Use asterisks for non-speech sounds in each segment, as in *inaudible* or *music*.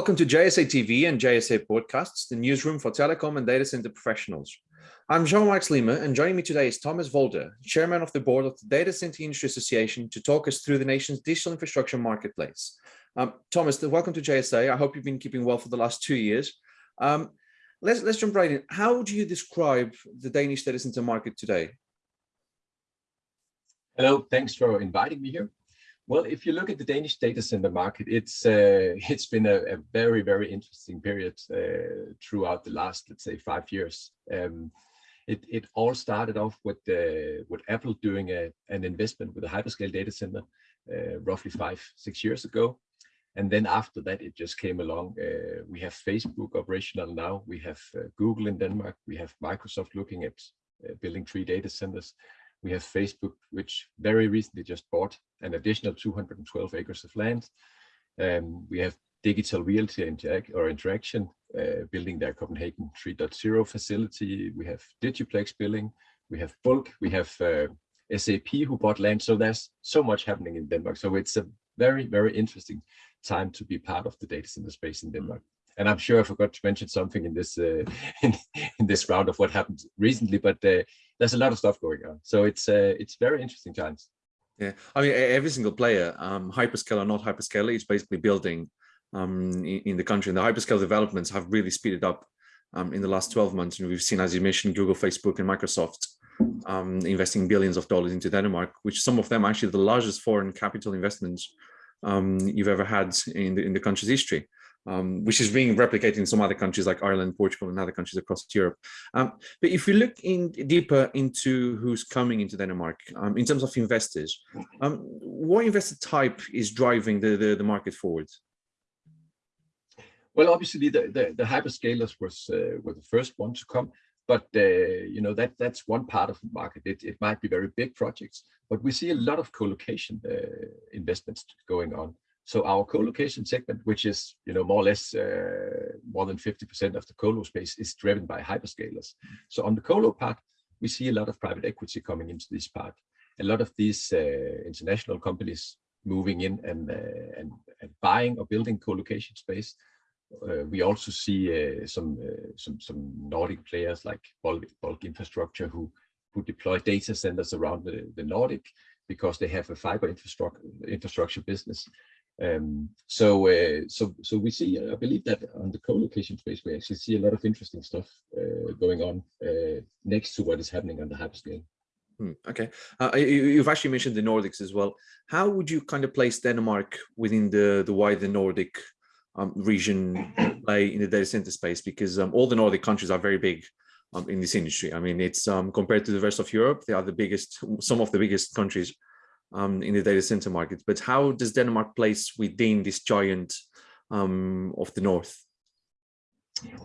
Welcome to JSA TV and JSA Podcasts, the newsroom for telecom and data center professionals. I'm Jean-Marc Lima, and joining me today is Thomas Volder, Chairman of the Board of the Data Center Industry Association, to talk us through the nation's digital infrastructure marketplace. Um, Thomas, welcome to JSA. I hope you've been keeping well for the last two years. Um, let's, let's jump right in. How do you describe the Danish data center market today? Hello, thanks for inviting me here. Well, if you look at the Danish data center market, it's uh, *laughs* it's been a, a, very very interesting period uh, throughout the last let's say five years. Um, it it all started off with uh, with Apple doing a, an investment with a hyperscale data center uh, roughly five six years ago, and then after that it just came along. Uh, we have Facebook operational now. We have Google in Denmark. We have Microsoft looking at building three data centers we have Facebook, which very recently just bought an additional 212 acres of land. Um, we have Digital Realty Interact or Interxion uh, building their Copenhagen 3.0 facility. We have Digiplex building. We have Bulk. We have uh, SAP who bought land. So there's so much happening in Denmark. So it's a very, very interesting time to be part of the data center space in Denmark. And I'm sure I forgot to mention something in this uh, *laughs* in, in, this round of what happened recently, but uh, there's a lot of stuff going on. So it's uh, it's very interesting times. Yeah, I mean, every single player, um, hyperscale or not hyperscale, is basically building um, in, in, the country. And the hyperscale developments have really speeded up um, in the last 12 months. And we've seen, as you mentioned, Google, Facebook, and Microsoft um, investing billions of dollars into Denmark, which some of them actually the largest foreign capital investments um, you've ever had in the, in the country's history um, which is being replicated in some other countries like Ireland, Portugal, and other countries across Europe. Um, but if we look in deeper into who's coming into Denmark um, in terms of investors, um, what investor type is driving the, the, the, market forward? Well, obviously the, the, the hyperscalers was uh, were the first one to come, but uh, you know that that's one part of the market. It, it might be very big projects, but we see a lot of co-location uh, investments going on. So our co-location segment, which is you know more or less uh, more than 50% of the colo space, is driven by hyperscalers. So on the colo part, we see a lot of private equity coming into this part. A lot of these uh, international companies moving in and, uh, and, and buying or building co-location space. Uh, we also see uh, some uh, some some Nordic players like Bulk, Bulk Infrastructure who who deploy data centers around the, the Nordic because they have a fiber infrastructure infrastructure business um, so, uh, so, so we see, I believe that on the co-location space, we actually see a lot of interesting stuff uh, going on uh, next to what is happening on the hyperscale. Hmm, okay, uh, you've actually mentioned the Nordics as well. How would you kind of place Denmark within the the wider Nordic um, region play in the data center space? Because um, all the Nordic countries are very big um, in this industry. I mean, it's um, compared to the rest of Europe, they are the biggest, some of the biggest countries um, in the data center market. But how does Denmark place within this giant um, of the north?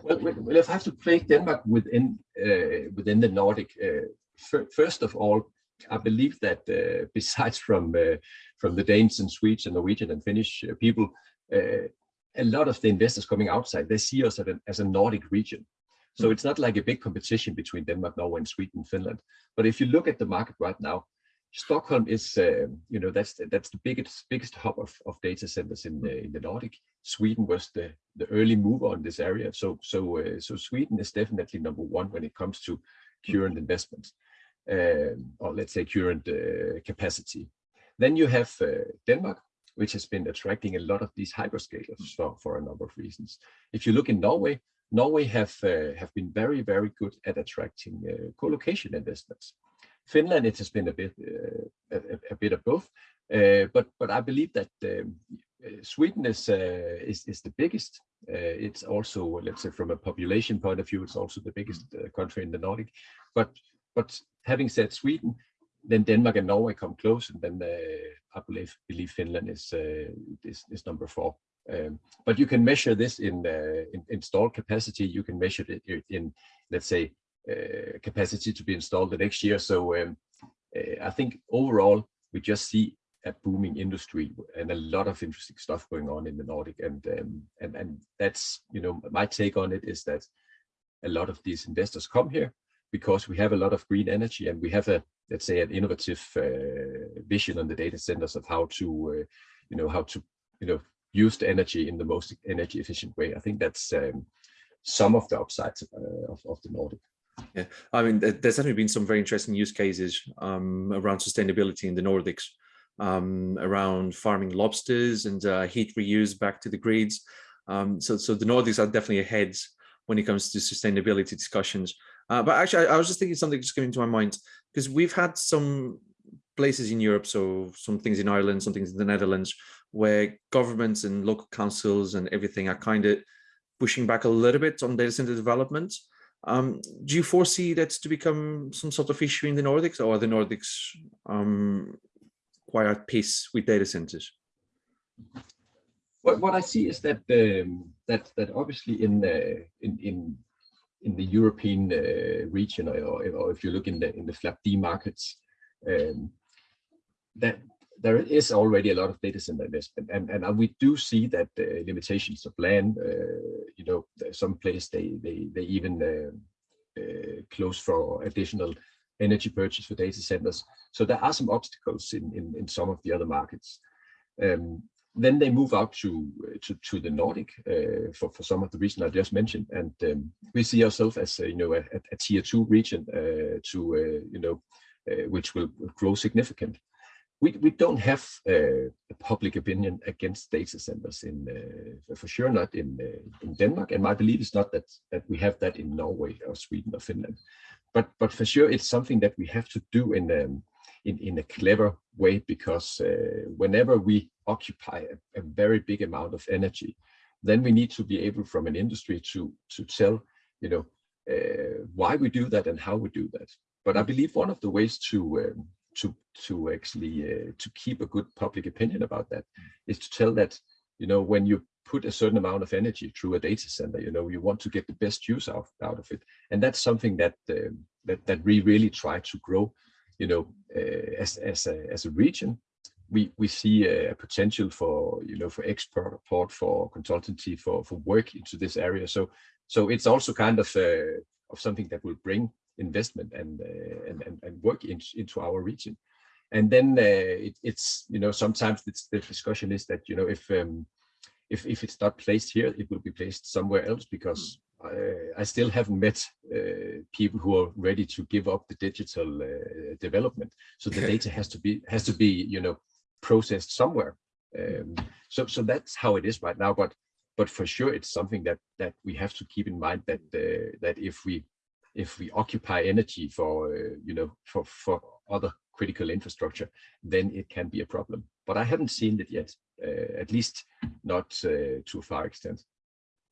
Well, well, if I have to place Denmark within uh, within the Nordic, uh, first of all, I believe that uh, *laughs* besides from uh, from the Danes and Swedes and Norwegian and Finnish uh, people, uh, a lot of the investors coming outside they see us as a, as a Nordic region. So mm. it's not like a big competition between Denmark, Norway, and Sweden, Finland. But if you look at the market right now, Stockholm is, uh, you know, that's that's the biggest biggest hub of, of data centers in the in the Nordic. Sweden was the the early mover on this area, so so uh, so Sweden is definitely number one when it comes to current investments, um, or let's say current uh, capacity. Then you have uh, Denmark, which has been attracting a lot of these hyperscalers for, for a number of reasons. If you look in Norway, Norway have uh, have been very very good at attracting uh, co-location investments. Finland, it has been a bit uh, a, a, bit of both, uh, but but I believe that um, uh, Sweden is is is the biggest. it's also, let's say, from a population point of view, it's also the biggest country in the Nordic. But but having said Sweden, then Denmark and Norway come close, and then uh, I believe believe Finland is uh, is, is number four. Um, but you can measure this in, uh, in installed capacity. You can measure it in, let's say, uh, capacity to be installed the next year. So um, uh, I think overall, we just see a booming industry and a lot of interesting stuff going on in the Nordic. And, um, and, and that's, you know, my take on it is that a lot of these investors come here because we have a lot of green energy and we have a, let's say, an innovative uh, vision on the data centers of how to, uh, you know, how to, you know, use the energy in the most energy efficient way. I think that's um, some of the upsides uh, of, of the Nordic. Yeah, I mean, there's definitely been some very interesting use cases um, around sustainability in the Nordics, um, around farming lobsters and uh, heat reuse back to the grids. Um, so, so the Nordics are definitely ahead when it comes to sustainability discussions. Uh, but actually, I, I, was just thinking something just came into my mind because we've had some places in Europe, so some things in Ireland, some things in the Netherlands, where governments and local councils and everything are kind of pushing back a little bit on data center development. Um, do you foresee that to become some sort of issue in the Nordics or are the Nordics um, quite at peace with data centers? What, what I see is that um, that that obviously in uh, in in in the European uh, region, or, or, if you look in the in the FLAP-D markets, um, that there is already a lot of data center investment, and and we do see that the limitations of land, uh, you know, some places they they they even uh, uh, close for additional energy purchase for data centers. So there are some obstacles in in, in some of the other markets. Um, then they move out to to, to the Nordic uh, for for some of the reasons I just mentioned, and um, we see ourselves as you know a, a, tier two region uh, to uh, you know which will grow significant we, we don't have uh, a public opinion against data centers in uh, for sure not in uh, in Denmark and my belief is not that that we have that in Norway or Sweden or Finland. But but for sure it's something that we have to do in um, in in a clever way because uh, whenever we occupy a, a, very big amount of energy then we need to be able from an industry to to tell you know uh, why we do that and how we do that. But I believe one of the ways to um, to to actually uh, to keep a good public opinion about that is to tell that you know when you put a certain amount of energy through a data center you know you want to get the best use out, out of it. And that's something that uh, that that we really try to grow you know uh, as as a, as a region. We we see a potential for you know for export for consultancy for for work into this area. So so it's also kind of uh, of something that will bring investment and uh, and, and, and work in, into our region. And then uh, it, it's you know sometimes it's, the discussion is that you know if um, if if it's not placed here, it will be placed somewhere else because I, I still haven't met uh, people who are ready to give up the digital uh, development. So the data has to be has to be you know processed somewhere. Um, so so that's how it is right now. But but for sure, it's something that that we have to keep in mind that uh, that if we if we occupy energy for, uh, you know, for, for other critical infrastructure, then it can be a problem. But I haven't seen it yet, uh, at least not uh, to a far extent.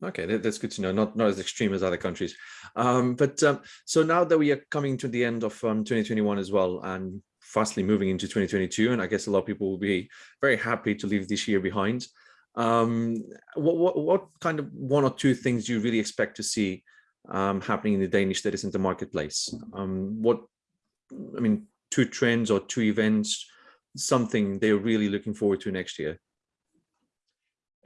Okay, that's good to know. Not not as extreme as other countries, um, but um, so now that we are coming to the end of um, 2021 as well, and fastly moving into 2022, and I guess a lot of people will be very happy to leave this year behind. Um, what, what what kind of one or two things do you really expect to see um, happening in the Danish data center marketplace? Um, what, I mean, two trends or two events, something they're really looking forward to next year?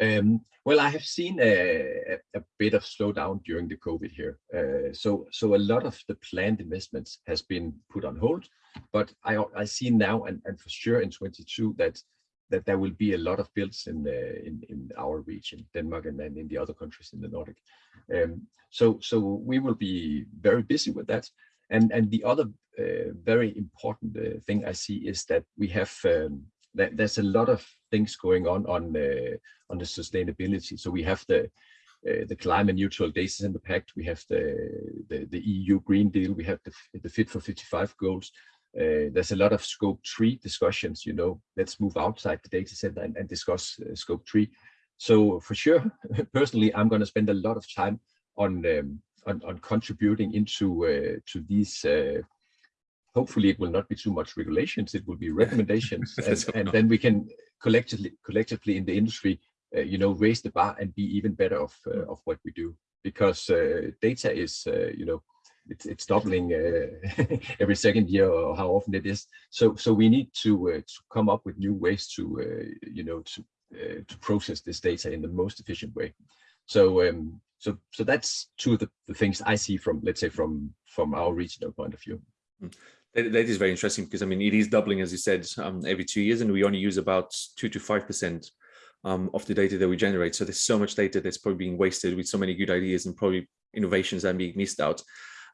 Um, well, I have seen a, a, bit of slowdown during the COVID here. Uh, so, so a lot of the planned investments has been put on hold, but I, I see now and, and for sure in 22 that that there will be a lot of builds in the, in, in our region, Denmark and then in the other countries in the Nordic. Um, so so we will be very busy with that. And and the other uh, very important uh, thing I see is that we have um, that there's a lot of things going on on uh, on the sustainability. So we have the uh, the climate neutral data center pact, we have the, the, the EU Green Deal, we have the, the Fit for 55 goals, uh, there's a lot of scope three discussions, you know, let's move outside the data center and, and discuss uh, scope three. So for sure, *laughs* personally, I'm going to spend a lot of time on um, on, on, contributing into uh, to these. Uh, hopefully, it will not be too much regulations. It will be recommendations, *laughs* and, and, then we can collectively collectively in the industry, uh, you know, raise the bar and be even better of uh, of what we do. Because data is, you know, it's, it's doubling uh, *laughs* every second year or how often it is. So so we need to uh, to come up with new ways to uh, you know to to process this data in the most efficient way. So um, so so that's two of the, the things I see from let's say from from our regional point of view. That, that is very interesting because I mean it is doubling as you said um, every two years and we only use about two to five percent um, of the data that we generate. So there's so much data that's probably being wasted with so many good ideas and probably innovations that are being missed out.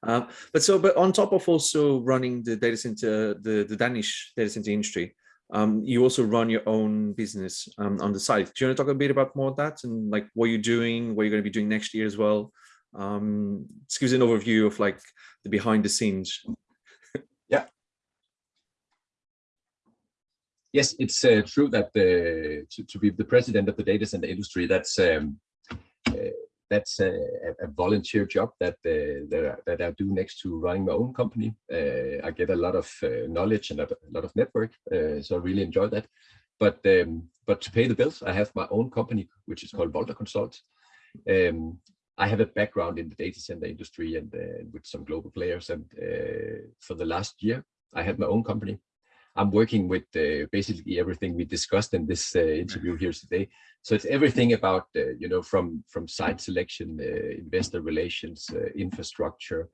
Uh, but so, but on top of also running the data center, the, the Danish data center industry, um, you also run your own business um, on the side. Do you want to talk a bit about more of that and like what you're doing, what you're going to be doing next year as well? Um, just give us an overview of like the behind the scenes. *laughs* yeah. Yes, it's uh, true that the, to, to be the president of the data center industry, that's um, uh, that's a, a, volunteer job that uh, that, that, I do next to running my own company. Uh, I get a lot of uh, knowledge and a lot of network, uh, so I really enjoy that. But um, but to pay the bills, I have my own company, which is called Volta Consult. Um, I have a background in the data center industry and with some global players. And for the last year, I had my own company. I'm working with uh, basically everything we discussed in this uh, interview here today. So it's everything about, uh, you know, from, from site selection, uh, investor relations, infrastructure.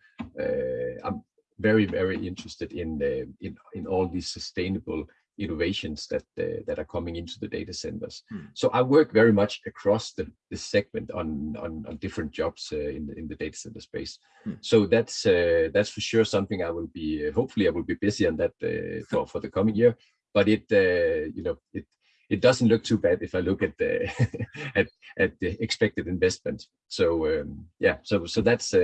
I'm very, very interested in, in, in all these sustainable innovations that uh, that are coming into the data centers. Hmm. So I work very much across the, the segment on, on, on different jobs uh, in the in the data center space. Hmm. So that's uh, that's for sure something I will be uh, hopefully I will be busy on that uh, *laughs* for for the coming year. But it uh, you know it it doesn't look too bad if I look at the *laughs* at at the expected investment. So um, yeah, so so that's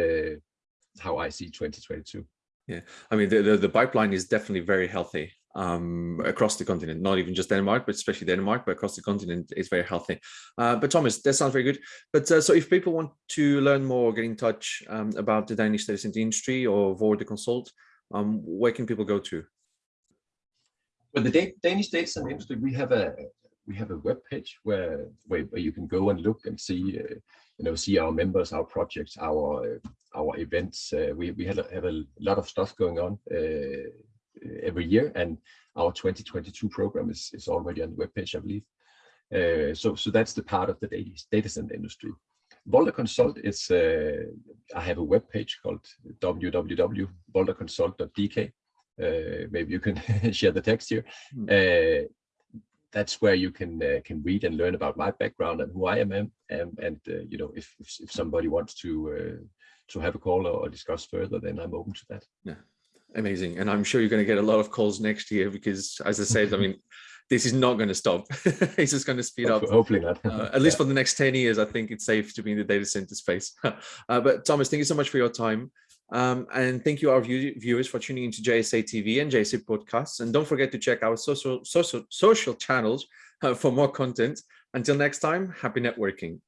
how I see 2022. Yeah, I mean the, the, the pipeline is definitely very healthy um, across the continent, not even just Denmark, but especially Denmark, but across the continent is very healthy. Uh, but Thomas, that sounds very good. But uh, so if people want to learn more, get in touch um, about the Danish data center industry or Volta Consult, um, where can people go to? Well, the Danish data center industry, we have a we have a web page where, where, you can go and look and see uh, you know see our members our projects our our events uh, we we have a, have a lot of stuff going on uh, every year, and our 2022 program is, is already on the webpage, I believe. Uh, so, so that's the part of the data, data center industry. Volta Consult is, uh, I have a web page called www.voltaconsult.dk. Uh, maybe you can *laughs* share the text here. Uh, that's where you can uh, can read and learn about my background and who I am, and, and uh, you know if, if, if somebody wants to uh, to have a call or, or discuss further, then I'm open to that. Yeah, amazing. And I'm sure you're going to get a lot of calls next year because, as I said, I mean, *laughs* this is not going to stop. it's just going to speed up. Hopefully not. uh, at least yeah. for the next 10 years, I think it's safe to be in the data center space. *laughs* uh, but Thomas, thank you so much for your time. Um, and thank you our view viewers for tuning into JSA TV and JSA podcasts. And don't forget to check our social, social, social channels uh, for more content. Until next time, happy networking.